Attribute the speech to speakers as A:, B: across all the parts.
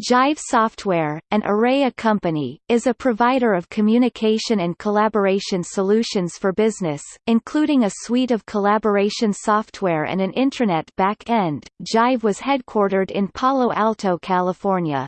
A: Jive Software, an Aurea company, is a provider of communication and collaboration solutions for business, including a suite of collaboration software and an intranet back-end. Jive was headquartered in Palo Alto, California.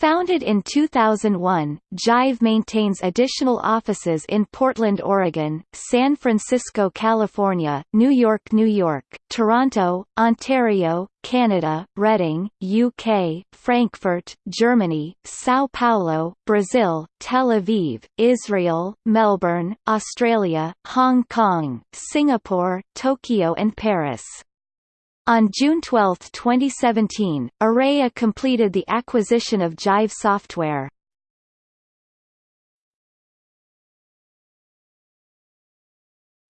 A: Founded in 2001, Jive maintains additional offices in Portland, Oregon, San Francisco, California, New York, New York, Toronto, Ontario, Canada, Reading, UK, Frankfurt, Germany, São Paulo, Brazil, Tel Aviv, Israel, Melbourne, Australia, Hong Kong, Singapore, Tokyo and Paris. On June 12, 2017, Aurea completed the acquisition of Jive Software.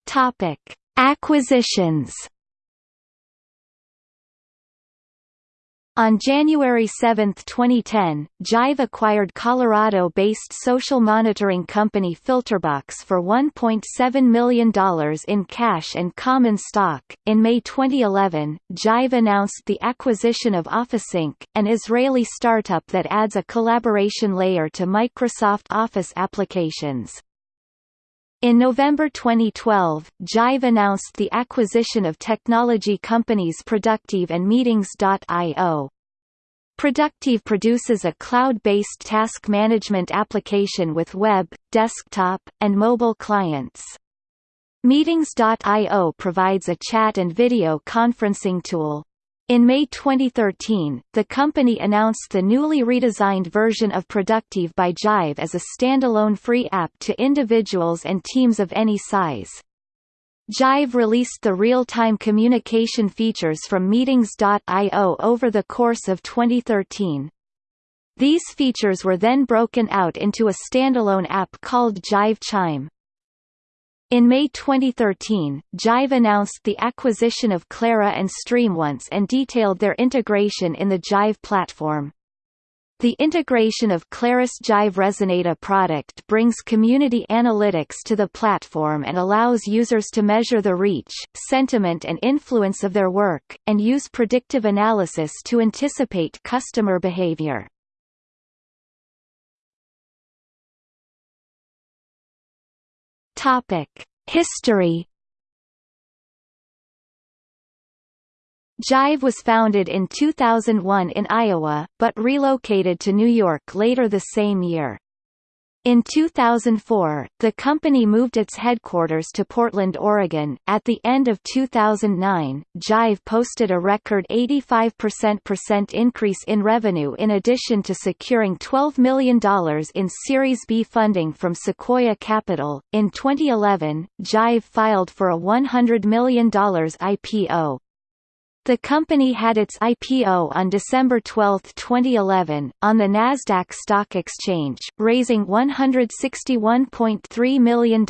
A: Topic: Acquisitions On January 7, 2010, Jive acquired Colorado-based social monitoring company Filtrbox for $1.7 million in cash and common stock. In May 2011, Jive announced the acquisition of OffiSync, an Israeli startup that adds a collaboration layer to Microsoft Office applications. In November 2012, Jive announced the acquisition of technology companies Producteev and Meetings.io. Producteev produces a cloud-based task management application with web, desktop, and mobile clients. Meetings.io provides a chat and video conferencing tool. In May 2013, the company announced the newly redesigned version of Producteev by Jive as a standalone free app to individuals and teams of any size. Jive released the real-time communication features from Meetings.io over the course of 2013. These features were then broken out into a standalone app called Jive Chime. In May 2013, Jive announced the acquisition of Clara and StreamOnce and detailed their integration in the Jive platform. The integration of Claris Jive Resonata product brings community analytics to the platform and allows users to measure the reach, sentiment and influence of their work, and use predictive analysis to anticipate customer behavior. History. Jive was founded in 2001 in Iowa, but relocated to New York later the same year. In 2004, the company moved its headquarters to Portland, Oregon. At the end of 2009, Jive posted a record 85% increase in revenue in addition to securing $12 million in Series B funding from Sequoia Capital. In 2011, Jive filed for a $100 million IPO. The company had its IPO on December 12, 2011, on the Nasdaq Stock Exchange, raising $161.3 million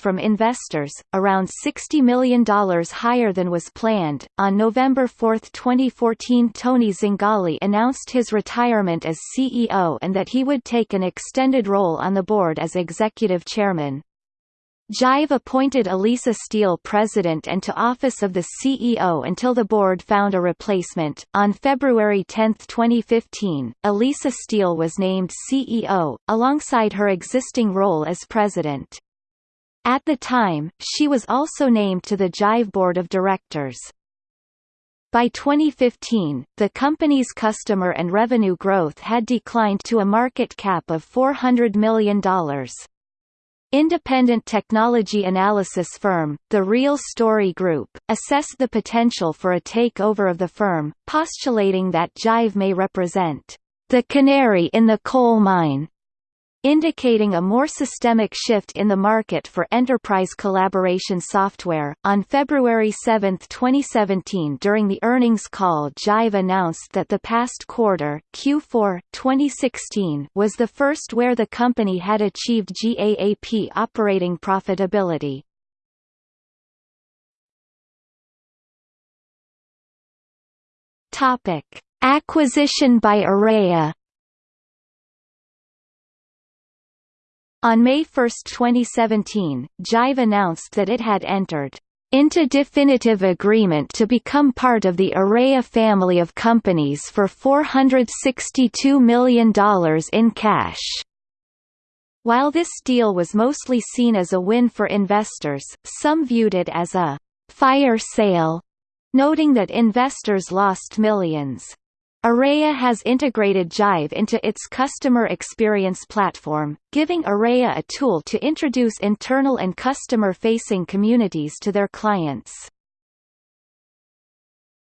A: from investors, around $60 million higher than was planned. On November 4, 2014, Tony Zingale announced his retirement as CEO and that he would take an extended role on the board as executive chairman. Jive appointed Elisa Steele president and to office of the CEO until the board found a replacement. On February 10, 2015, Elisa Steele was named CEO, alongside her existing role as president. At the time, she was also named to the Jive board of directors. By 2015, the company's customer and revenue growth had declined to a market cap of $400 million. Independent technology analysis firm, The Real Story Group, assessed the potential for a takeover of the firm, postulating that Jive may represent the canary in the coal mine indicating a more systemic shift in the market for enterprise collaboration software. On February 7, 2017, during the earnings call, Jive announced that the past quarter, Q4 2016, was the first where the company had achieved GAAP operating profitability. Topic: Acquisition by Aurea On May 1, 2017, Jive announced that it had entered into definitive agreement to become part of the Aurea family of companies for $462 million in cash. While this deal was mostly seen as a win for investors, some viewed it as a fire sale, noting that investors lost millions. Aurea has integrated Jive into its customer experience platform, giving Aurea a tool to introduce internal and customer-facing communities to their clients.